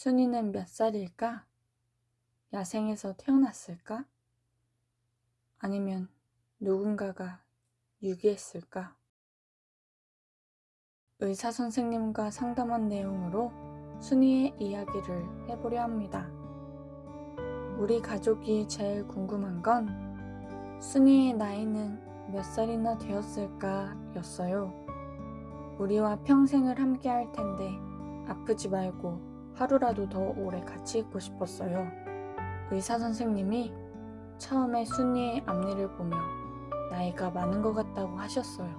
순이는 몇 살일까? 야생에서 태어났을까? 아니면 누군가가 유기했을까? 의사 선생님과 상담한 내용으로 순이의 이야기를 해보려 합니다. 우리 가족이 제일 궁금한 건 순이의 나이는 몇 살이나 되었을까 였어요. 우리와 평생을 함께 할 텐데 아프지 말고 하루라도 더 오래 같이 있고 싶었어요. 의사 선생님이 처음에 순이의 앞니를 보며 나이가 많은 것 같다고 하셨어요.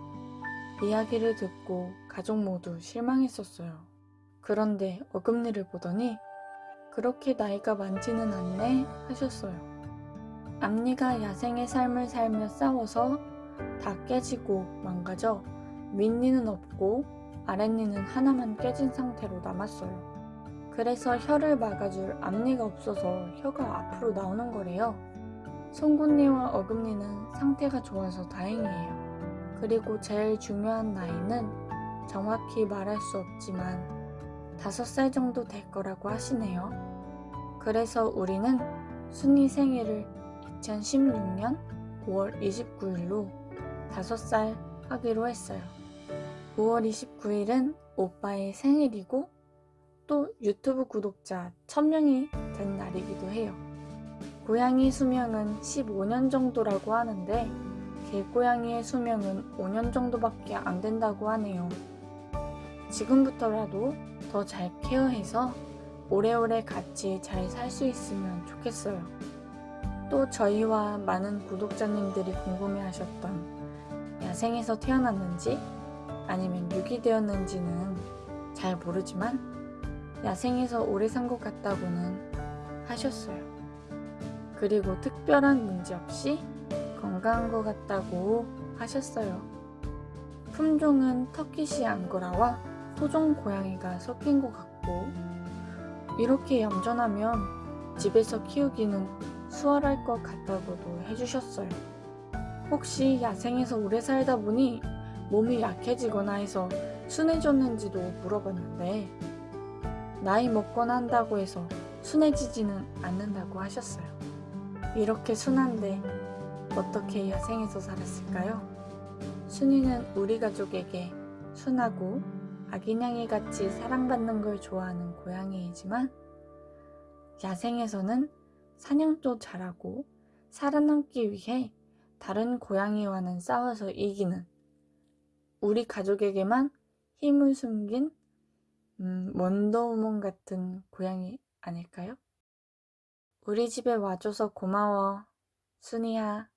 이야기를 듣고 가족 모두 실망했었어요. 그런데 어금니를 보더니 그렇게 나이가 많지는 않네 하셨어요. 앞니가 야생의 삶을 살며 싸워서 다 깨지고 망가져 윗니는 없고 아랫니는 하나만 깨진 상태로 남았어요. 그래서 혀를 막아줄 앞니가 없어서 혀가 앞으로 나오는 거래요. 송곳니와 어금니는 상태가 좋아서 다행이에요. 그리고 제일 중요한 나이는 정확히 말할 수 없지만 5살 정도 될 거라고 하시네요. 그래서 우리는 순이 생일을 2016년 5월 29일로 5살 하기로 했어요. 5월 29일은 오빠의 생일이고 또 유튜브 구독자 1000명이 된 날이기도 해요. 고양이 수명은 15년 정도라고 하는데 개고양이의 수명은 5년 정도밖에 안 된다고 하네요. 지금부터라도 더 잘 케어해서 오래오래 같이 잘 살 수 있으면 좋겠어요. 또 저희와 많은 구독자님들이 궁금해하셨던 야생에서 태어났는지 아니면 유기되었는지는 잘 모르지만 야생에서 오래 산 것 같다고는 하셨어요. 그리고 특별한 문제 없이 건강한 것 같다고 하셨어요. 품종은 터키시 앙고라와 토종 고양이가 섞인 것 같고 이렇게 얌전하면 집에서 키우기는 수월할 것 같다고도 해주셨어요. 혹시 야생에서 오래 살다 보니 몸이 약해지거나 해서 순해졌는지도 물어봤는데 나이 먹거나 한다고 해서 순해지지는 않는다고 하셨어요. 이렇게 순한데 어떻게 야생에서 살았을까요? 순이는 우리 가족에게 순하고 아기냥이 같이 사랑받는 걸 좋아하는 고양이이지만 야생에서는 사냥도 잘하고 살아남기 위해 다른 고양이와는 싸워서 이기는 우리 가족에게만 힘을 숨긴 음, 원더우먼 같은 고양이 아닐까요? 우리 집에 와줘서 고마워, 순이야.